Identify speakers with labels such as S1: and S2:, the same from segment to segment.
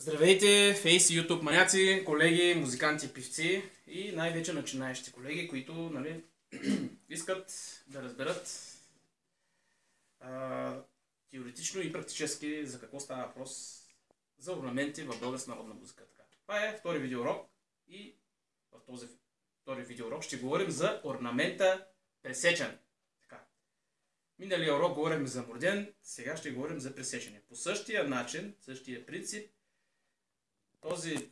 S1: Здравейте, фейс и YouTube маняци, колеги, музиканти, певци и най-вече начинаещи колеги, които нали, искат да разберат а, теоретично и практически за какво става въпрос за орнаменти в българска народна музика. Така. Това е втори видеоурок и в този втори видеоурок ще говорим за орнамента пресечен. Така. Миналия урок говорим за морден, сега ще говорим за пресечене. По същия начин, същия принцип, този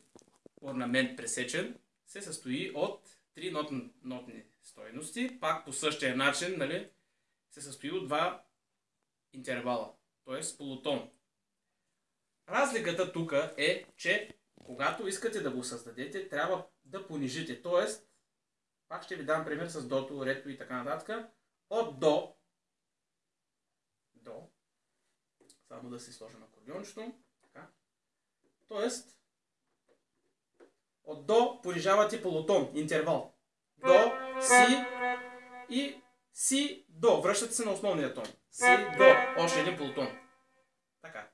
S1: орнамент пресечен се състои от три нотни, нотни стойности. Пак по същия начин нали, се състои от два интервала, т.е. полутон. Разликата тук е, че когато искате да го създадете, трябва да понижите. Т.е. пак ще ви дам пример с дото, рето и така нататък. От до, до, само да си сложим акордеончето, така. Тоест, от до понижавате полутон, интервал. До, си и си, до. Връщате се на основния тон. Си, до. Още един полутон. Така.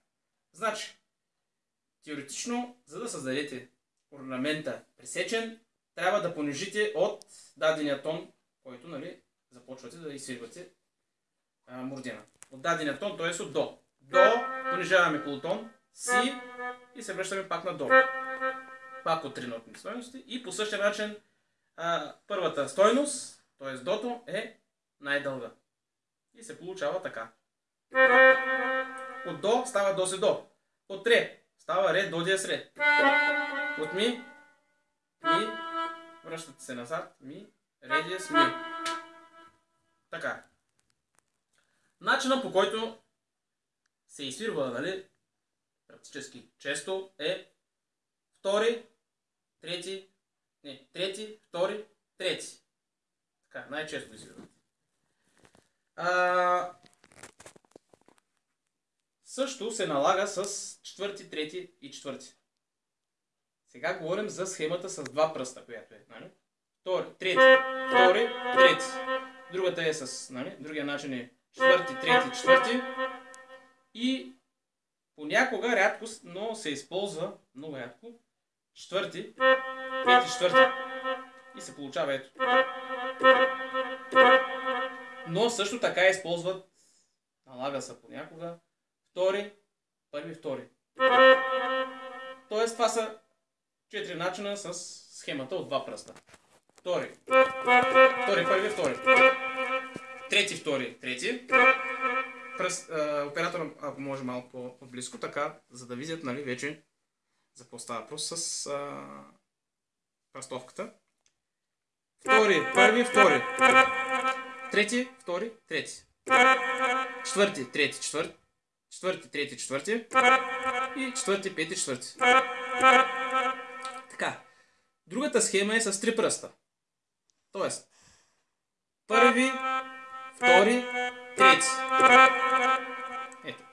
S1: Значи, теоретично, за да създадете орнамента пресечен, трябва да понижите от дадения тон, който нали, започвате да изсвирвате мурдена. От дадения тон, т.е. от до. До, понижаваме полутон, си и се връщаме пак на до пак от три нотни стойности. И по същия начин а, първата стойност, т.е. дото, е най-дълга. И се получава така. От до става до се до. От ре става ре до диез ре. От ми, ми, връщате се назад, ми, ре диез ми. Така. Начинът по който се изсвирва, нали, практически често е втори, трети, не, трети, втори, трети. Така, най-често изиграват. А, също се налага с четвърти, трети и четвърти. Сега говорим за схемата с два пръста, която е. Нали? Втори, трети, втори, трети. Другата е с, нали? другия начин е четвърти, трети, четвърти. И понякога рядко, но се използва много рядко четвърти, пети, четвърти. И се получава ето. Но също така използват, налага се понякога, втори, първи, втори. Тоест това са четири начина с схемата от два пръста. Втори, втори, първи, втори. Трети, втори, трети. Пръст, оператора, ако може малко по-близко, така, за да видят, нали, вече за какво става въпрос с а, пръстовката. Втори, първи, втори. Трети, втори, трети. Четвърти, трети, четвърти. Четвърти, трети, четвърти. И четвърти, пети, четвърти. Така. Другата схема е с три пръста. Тоест, първи, втори, трети. Ето.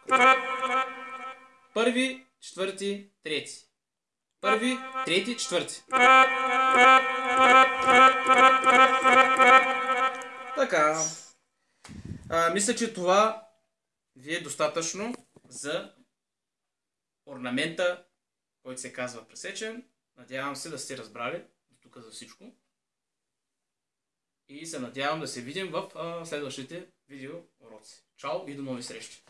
S1: Първи, четвърти, трети. Първи, трети, четвърти. Така. А, мисля, че това ви е достатъчно за орнамента, който се казва пресечен. Надявам се да сте разбрали до тук за всичко. И се надявам да се видим в а, следващите видео уроци. Чао и до нови срещи!